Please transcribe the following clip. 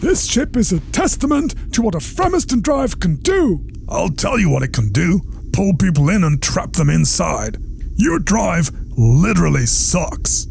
This ship is a testament to what a Fremiston drive can do. I'll tell you what it can do pull people in and trap them inside. Your drive literally sucks.